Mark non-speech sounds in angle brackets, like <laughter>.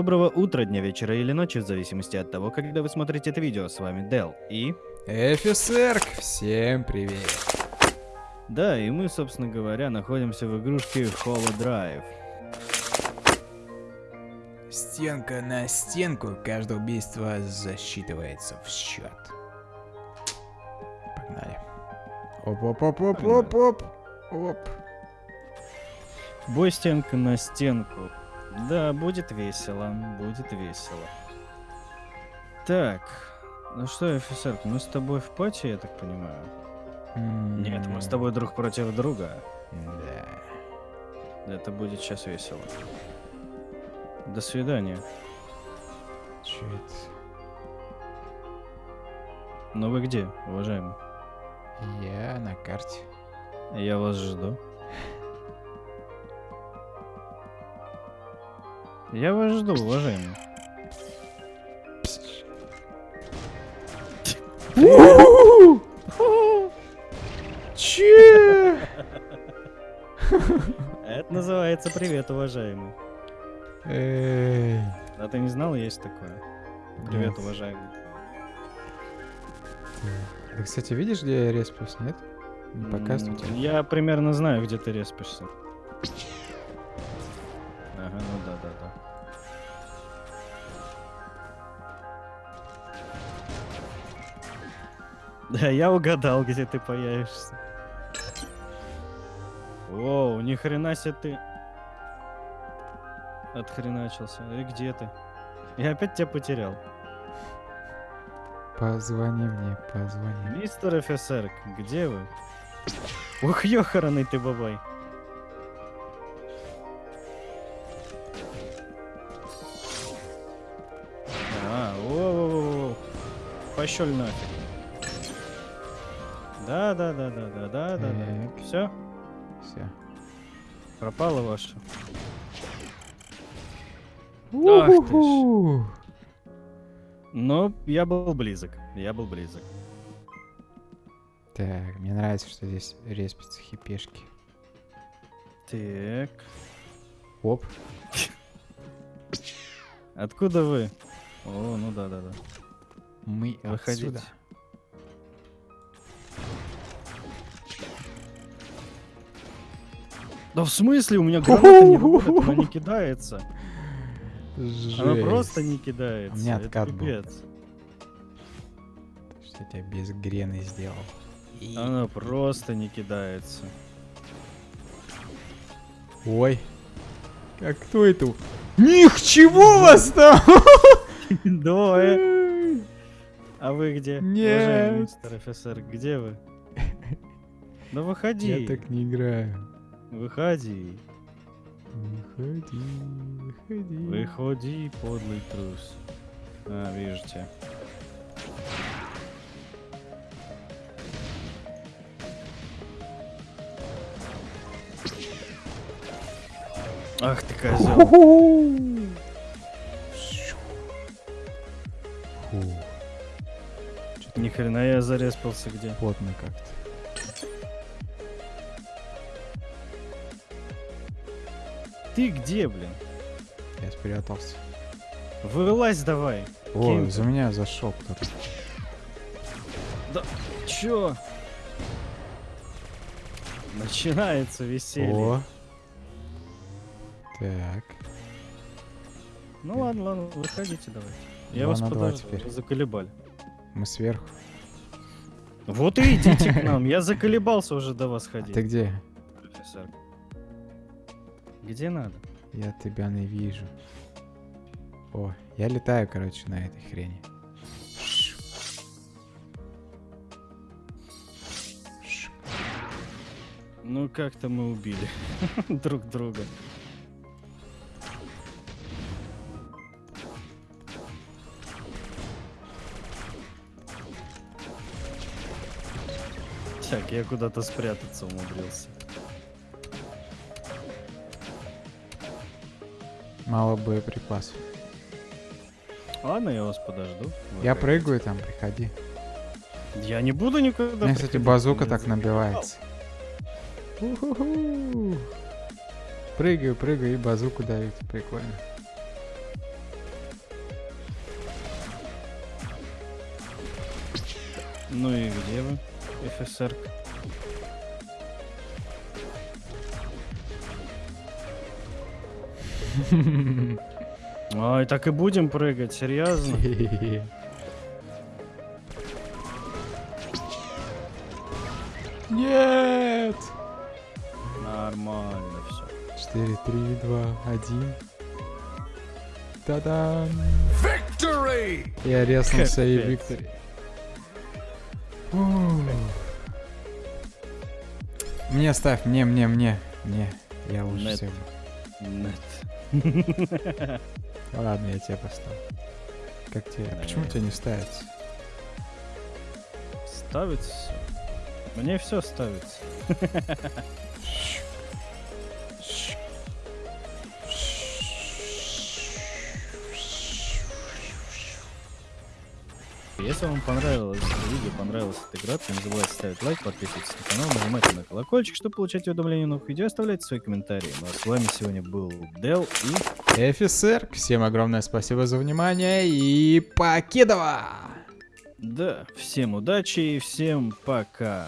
Доброго утра, дня, вечера или ночи, в зависимости от того, когда вы смотрите это видео. С вами Дел и... Эфисерк, всем привет. Да, и мы, собственно говоря, находимся в игрушке Hollow Drive. Стенка на стенку, каждое убийство засчитывается в счет. Погнали. Оп-оп-оп-оп-оп-оп. Оп. Бой стенка на стенку. Да, будет весело, будет весело. Так, ну что, офицер, мы с тобой в пати, я так понимаю? Нет, мы с тобой друг против друга. Да. Это будет сейчас весело. До свидания. Это? Ну вы где, уважаемый? Я на карте. Я вас жду. Я вас жду, уважаемый. Че? Это называется привет, уважаемый. Эй. А ты не знал, есть такое? Привет, уважаемый. Ты, кстати, видишь, где я респюсь, нет? Не тебе? Я примерно знаю, где ты респишься. Ага, ну да, да, да. Да, я угадал, где ты появишься. Воу, ни хрена себе ты отхреначился. И где ты? Я опять тебя потерял. Позвони мне, позвони. Мистер офицер, где вы? Ух, ёхараный ты бабай. Пощель нафиг. Да, да, да, да, да, да, да, да. Все, Все. пропало ваше. Ах ты ж. Но я был близок. Я был близок. Так, мне нравится, что здесь респятся хипешки. Так. Оп. <laughs> Откуда вы? О, ну да, да, да. Мы Выходите. отсюда. Да в смысле? У меня граната не <laughs> работает, она не кидается. Она просто не Жесть. кидается. У меня это откат был. пипец. Что я без грены сделал. И- Она просто не кидается. Ой. Как кто это? Них, чего вас там? <laughs> <laughs> Двое. А вы где? Нет. Уважаемый мистер офицер, где вы? Да <laughs> выходи. Я так не играю. Выходи. Выходи, выходи. Выходи, подлый трус. А, вижу тебя. Ах ты козел. Ни хрена я зареспался где. Плотно как-то. Ты где, блин? Я спрятался. Вылазь давай. О, Кем за меня зашел кто-то. Чё? Начинается веселье. О. Так. Ну ладно, ладно, выходите давайте. Я Два вас подожду, теперь. заколебали. Мы сверху. Вот и идите к нам, я заколебался уже до вас А ходить. ты где? профессор. Где надо? Я тебя не вижу. О, я летаю, короче, на этой хрени. Ну как-то мы убили <laughs> друг друга. Так, я куда-то спрятаться умудрился. Мало боеприпасов. Ладно, я вас подожду. Вы я прыгаю там, приходи. Я не буду никогда. У меня, кстати, базука Мне так набивается. Прыгаю, прыгаю и базуку дают. Типа, прикольно. Ну и где вы? ФСР? Ой, так и будем прыгать, серьезно? Нет! Нормально все. 4, 3, 2, 1. Та-дам! Victory! Я резнулся и. Виктори. Мне ставь, мне, мне, мне, мне. Я лучше Нет. всех. Нет. <laughs> Ладно, я тебе поставлю. Как тебе? Да, Почему я- тебе не ставится? Ставится. Мне все ставится. Если вам понравилось видео, понравилась эта игра, то не забывайте ставить лайк, подписываться на канал, нажимайте на колокольчик, чтобы получать уведомления новых видео, оставляйте свои комментарии. Ну а с вами сегодня был Дел и... Офицер, всем огромное спасибо за внимание и покидова! Да, всем удачи и всем пока.